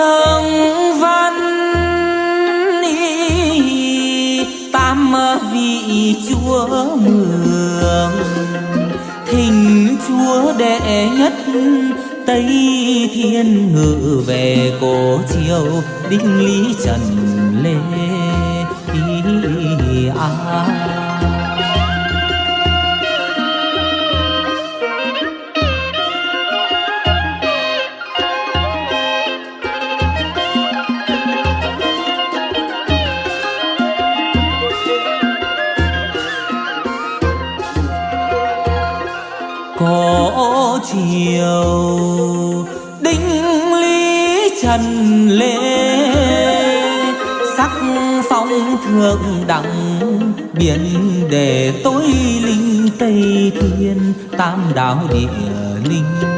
dương văn tam vị chúa mường thỉnh chúa đệ nhất tây thiên ngự về cổ chiều, đinh lý trần lê à. Có chiều. Đinh lý trần lễ sắc phong thượng đẳng, biển để tối linh tây thiên, tam đạo địa linh.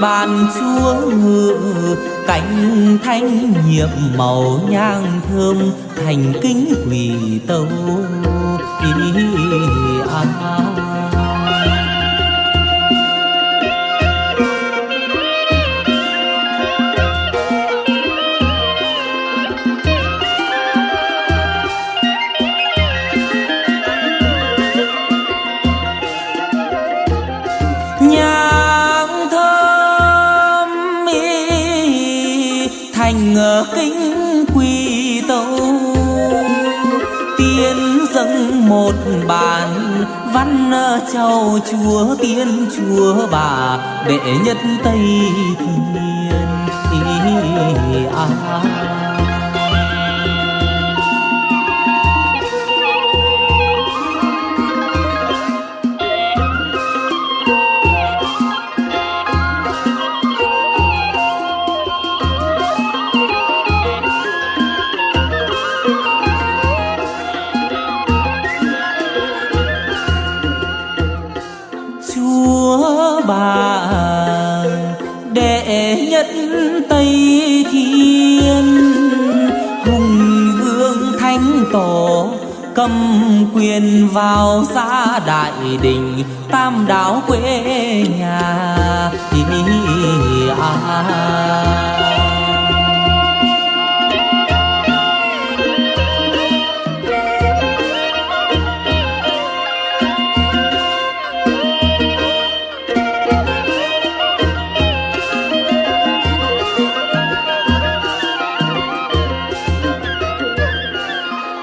Ban chúa ngự, cánh thanh nhiệm màu nhang thơm, thành kính quỳ tâu ý à. Kính quy tâu. Tiên dâng một bản văn châu chúa, tiên chúa bà, đệ nhất tây thiên. À. bà đệ nhất tây thiên, hùng vương thánh tổ, cầm quyền vào xã đại đình, tam đảo quê nhà à.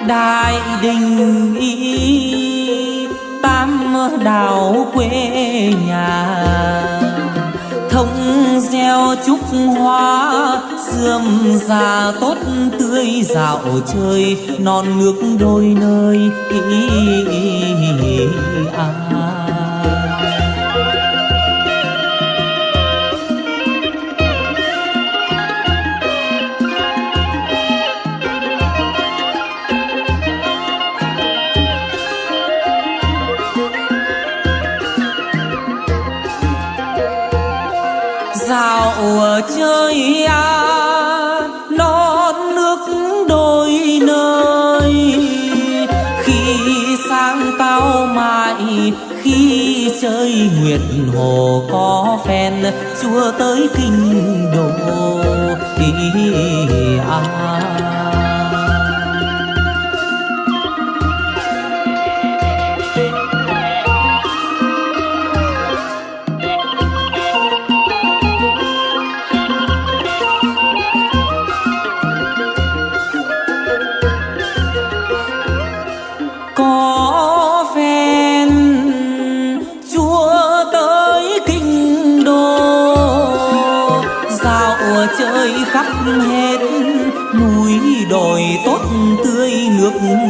Đại đình y tam đảo quê nhà thông gieo trúc hoa sươm già tốt tươi dạo chơi non nước đôi nơi ý, ý, ý, à. Chơi à non nước đôi nơi. Khi sang tao mại khi chơi nguyệt hồ có phen, chúa tới kinh đô đi à.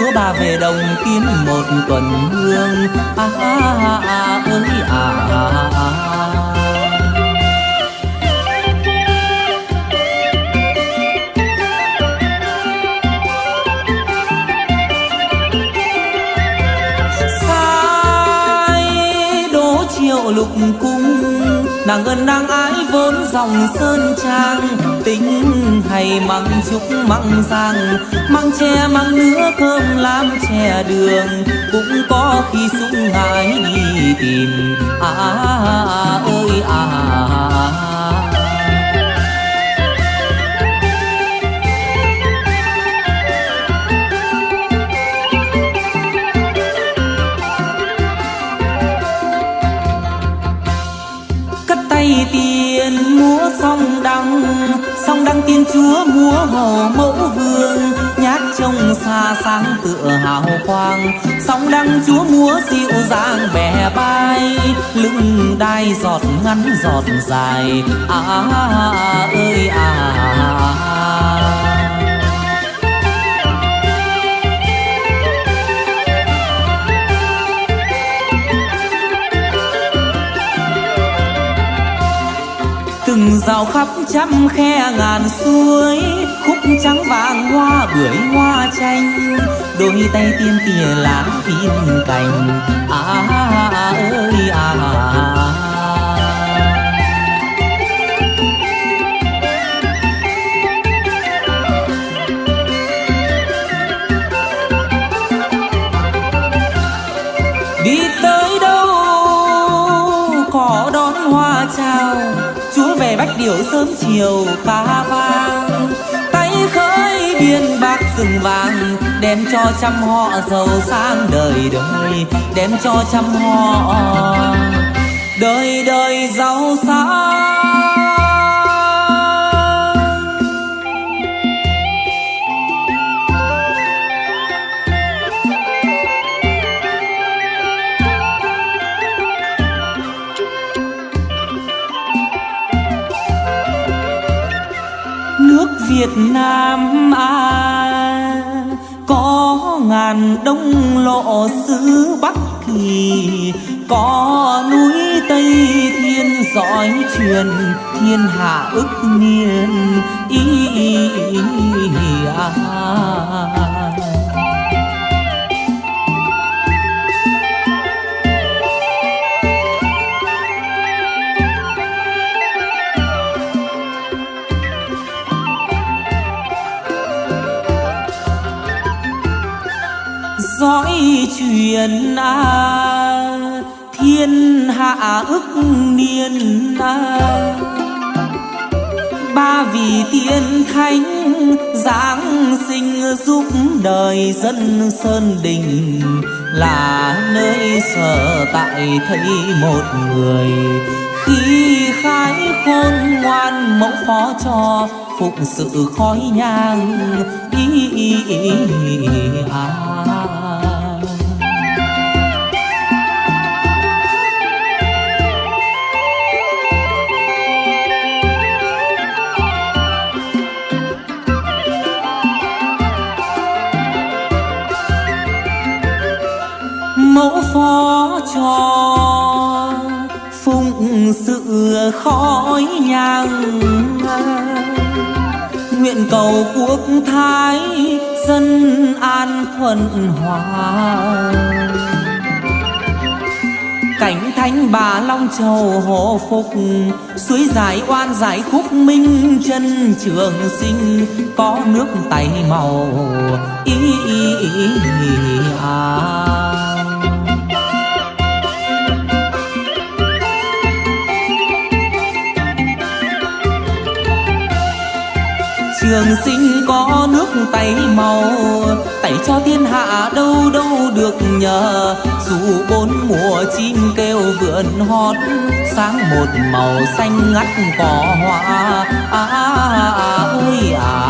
chúa bà về đồng kiếm một tuần hương à, à, à ơi à, à, à. lục cung nàng ơn nàng ái vốn dòng sơn trang tính hay măng trúc măng giang. Măng tre măng nứa cơm làm chè đường cũng có khi súng ngái đi tìm. À, à, à ơi à, à đăng tiên chúa múa hồ mẫu vương nhát trông xa sáng tựa hào quang sóng đăng chúa múa dịu dàng bè bay lưng đai giọt ngắn giọt dài à, à, à ơi à, à, à. à. Từng rào khắp trăm khe ngàn suối khúc trắng vàng hoa bưởi hoa chanh đôi tay tiên tìa lá viên cành à, à, à ơi à, à. Sớm chiều pha vang, tay khơi biên bạc rừng vàng, đem cho trăm họ giàu sang đời đời, đem cho trăm họ đời đời giàu sang. Việt Nam à có ngàn đông lộ xứ Bắc Kỳ có núi Tây Thiên giỏi truyền thiên hạ ức niên ý, ý, ý, ý à. dõi truyền à, thiên hạ ức niên à. ba vị tiên thánh giáng sinh giúp đời dân sơn đình là nơi sở tại thấy một người khi khái khôn ngoan mẫu phó cho phụng sự khói nhang ý, ý, ý, ý à. Khó phó cho phụng sự khói nhang nguyện cầu quốc thái dân an thuận hòa cảnh thánh bà long châu hộ phục suối giải oan giải khúc minh chân trường sinh có nước tay màu ý, ý, ý, ý à. Trường sinh có nước tay màu. Tẩy cho thiên hạ đâu đâu được nhờ. Dù bốn mùa chim kêu vượn hót sáng một màu xanh ngắt cỏ hoa. À, à, à, ơi à.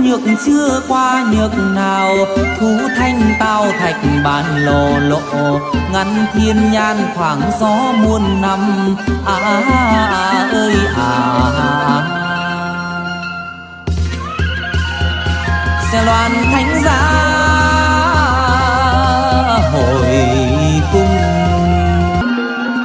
Nhược chưa qua nhược nào Thú thanh tao thạch bàn lồ lộ ngăn thiên nhan khoảng gió muôn năm à, à, à ơi à, à. à. xe loan thánh giá hồi cung